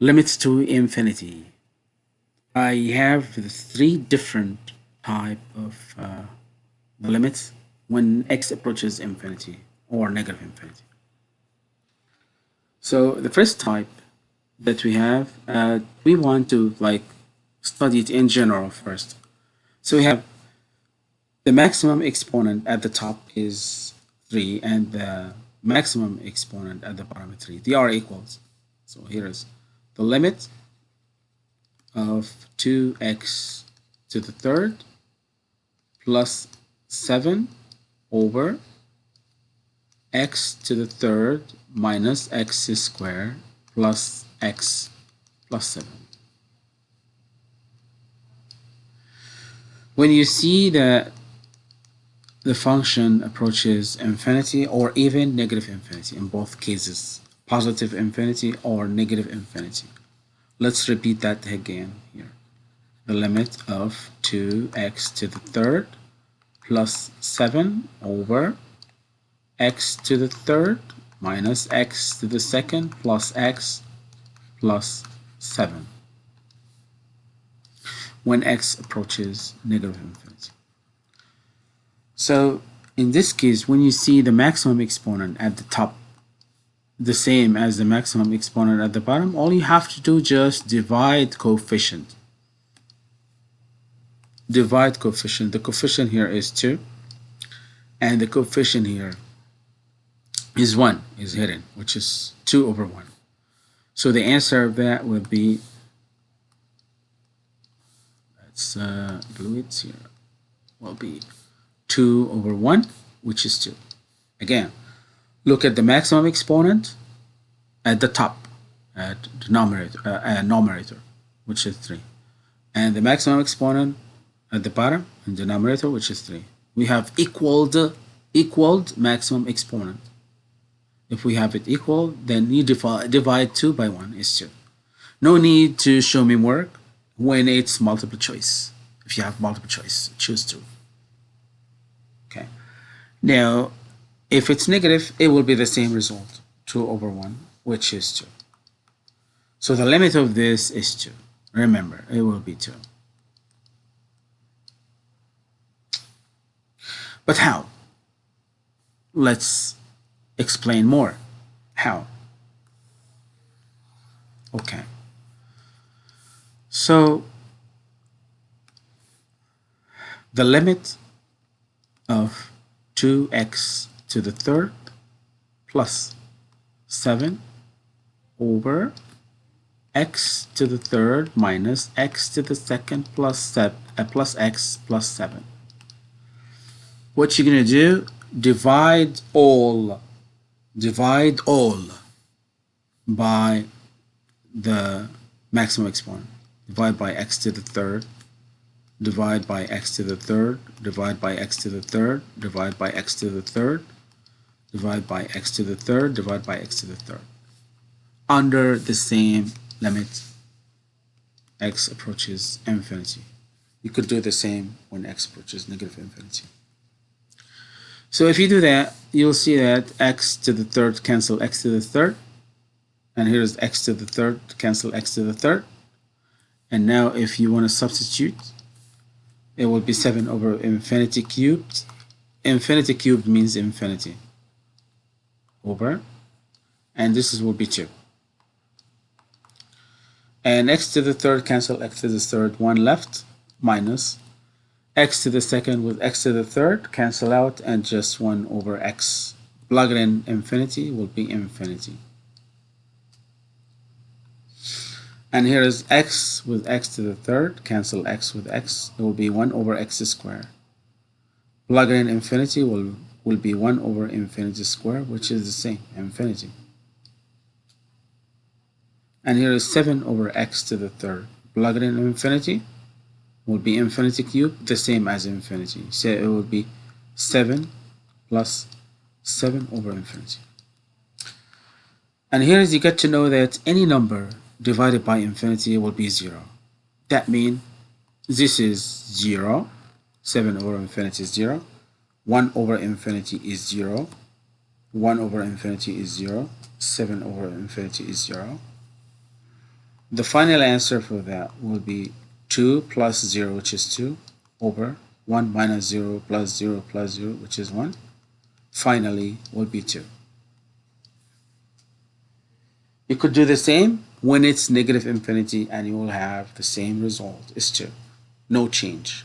limits to infinity. I have three different type of uh, limits when x approaches infinity or negative infinity. So the first type that we have, uh, we want to like study it in general first. So we have the maximum exponent at the top is 3 and the maximum exponent at the bottom is 3. They are equals. So here is the limit of 2x to the third plus 7 over x to the third minus x squared plus x plus 7. When you see that the function approaches infinity or even negative infinity in both cases, positive infinity or negative infinity. Let's repeat that again here. The limit of 2x to the third plus 7 over x to the third minus x to the second plus x plus 7 when x approaches negative infinity. So in this case, when you see the maximum exponent at the top the same as the maximum exponent at the bottom, all you have to do just divide coefficient. Divide coefficient. The coefficient here is 2 and the coefficient here is 1 is hidden which is 2 over 1 so the answer of that would be let's uh, glue it here will be 2 over 1 which is 2 again look at the maximum exponent at the top at denominator uh, uh, numerator which is 3 and the maximum exponent at the bottom and denominator which is 3 we have equaled equaled maximum exponent if we have it equal, then you divide 2 by 1 is 2. No need to show me work when it's multiple choice. If you have multiple choice, choose 2. Okay. Now, if it's negative, it will be the same result, 2 over 1, which is 2. So the limit of this is 2. Remember, it will be 2. But how? Let's explain more. How? Okay. So the limit of 2x to the third plus 7 over x to the third minus x to the second plus, seven, uh, plus x plus 7. What you're going to do, divide all divide all by the maximum exponent. Divide by x to the third, divide by x to the third, divide by x to the third, divide by x to the third, divide by x to the third, divide by x to the third. Under the same limit, x approaches infinity. You could do the same when x approaches negative infinity. So if you do that, you'll see that x to the third cancel x to the third. And here's x to the third cancel x to the third. And now if you want to substitute, it will be 7 over infinity cubed. Infinity cubed means infinity. Over. And this is will be 2. And x to the third cancel x to the third, 1 left, minus x to the second with x to the third cancel out and just 1 over x plug it in infinity will be infinity and here is x with x to the third cancel x with x it will be 1 over x squared plug in infinity will will be 1 over infinity square which is the same infinity. And here is 7 over x to the third. Plug it in infinity will be infinity cube the same as infinity. So it will be 7 plus 7 over infinity. And here is you get to know that any number divided by infinity will be 0 that means this is 0 7 over infinity is 0 1 over infinity is 0 1 over infinity is 0 7 over infinity is 0 The final answer for that will be 2 plus 0, which is 2, over 1 minus 0 plus 0 plus 0, which is 1. Finally, will be 2. You could do the same when it's negative infinity and you will have the same result is 2. No change.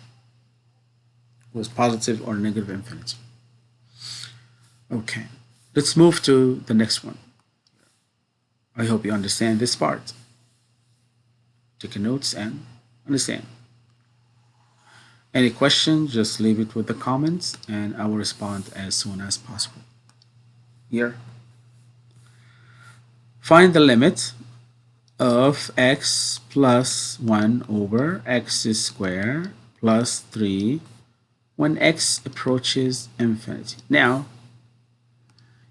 It was positive or negative infinity. Okay, let's move to the next one. I hope you understand this part. Take notes and understand. Any questions, just leave it with the comments and I will respond as soon as possible. Here. Find the limit of x plus 1 over x squared plus 3 when x approaches infinity. Now,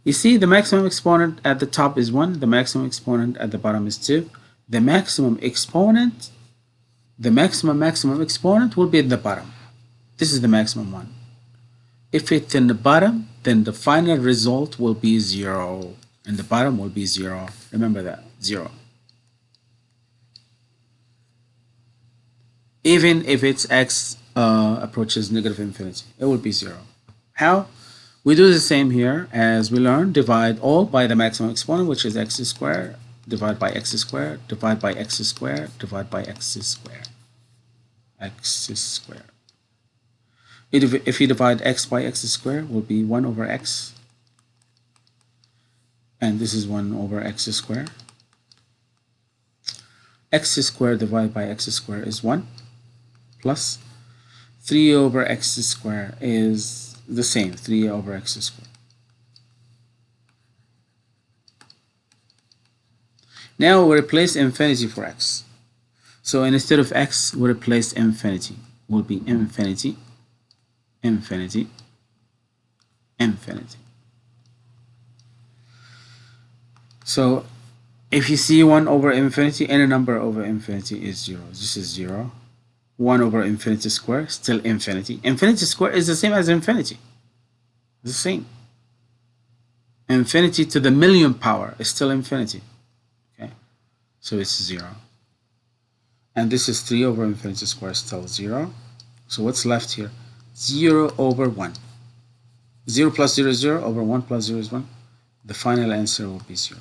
you see the maximum exponent at the top is 1, the maximum exponent at the bottom is 2. The maximum exponent, the maximum maximum exponent will be at the bottom. This is the maximum one. If it's in the bottom, then the final result will be 0. And the bottom will be 0. Remember that, 0. Even if its x uh, approaches negative infinity, it will be 0. How? We do the same here as we learned. Divide all by the maximum exponent, which is x squared, divide by x squared, divide by x squared, divide by x squared. x squared. If you divide x by x squared, will be 1 over x. And this is 1 over x squared. x squared divided by x squared is 1 plus 3 over x squared is the same 3 over x squared now we replace infinity for x. So instead of x we replace infinity. Will be infinity infinity infinity. So if you see 1 over infinity any number over infinity is 0 this is 0 1 over infinity square, still infinity. Infinity square is the same as infinity. The same. Infinity to the million power is still infinity. Okay, so it's 0. And this is 3 over infinity square, still 0. So what's left here? 0 over 1. 0 plus 0 is 0 over 1 plus 0 is 1. The final answer will be 0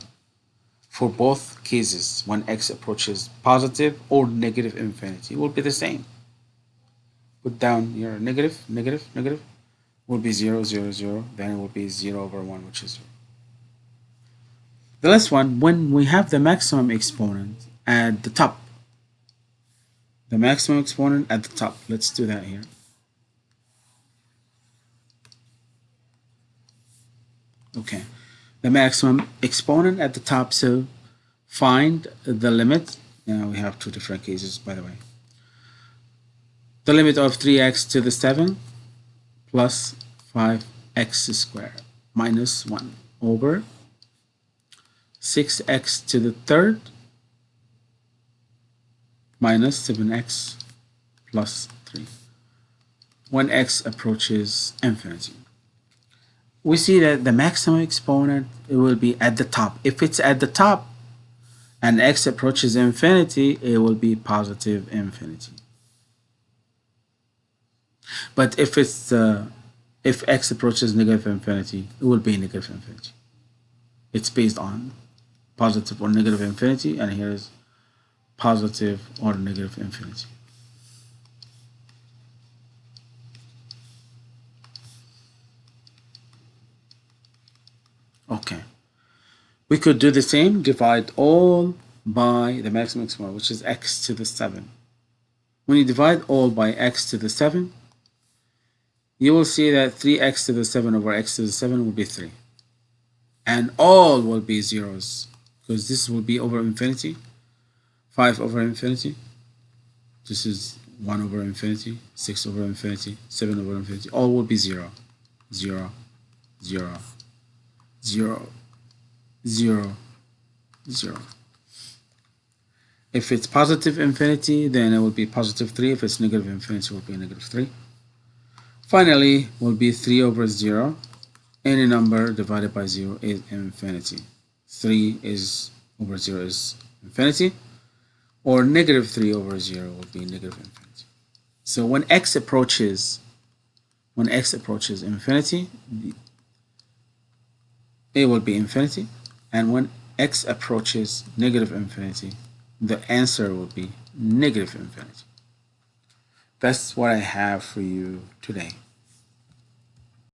for both cases when x approaches positive or negative infinity will be the same. Put down your negative negative negative will be 0 0 0 then it will be 0 over 1 which is 0 the last one when we have the maximum exponent at the top the maximum exponent at the top let's do that here. Okay the maximum exponent at the top. So find the limit. Now we have two different cases, by the way. The limit of 3x to the 7 plus 5x squared minus 1 over 6x to the third minus 7x plus 3 when x approaches infinity we see that the maximum exponent it will be at the top. If it's at the top and x approaches infinity, it will be positive infinity. But if it's uh, if x approaches negative infinity, it will be negative infinity. It's based on positive or negative infinity, and here is positive or negative infinity. Okay. We could do the same, divide all by the maximum exponent, which is x to the 7. When you divide all by x to the 7, you will see that 3x to the 7 over x to the 7 will be 3. And all will be zeros, because this will be over infinity, 5 over infinity. This is 1 over infinity, 6 over infinity, 7 over infinity. All will be 0, 0, 0, 0, 0, 0. If it's positive infinity, then it will be positive 3. If it's negative infinity, it will be negative 3. Finally, will be 3 over 0. Any number divided by 0 is infinity. 3 is over 0 is infinity. or negative 3 over 0 will be negative infinity. So when x approaches when x approaches infinity, it will be infinity. And when x approaches negative infinity, the answer will be negative infinity. That's what I have for you today.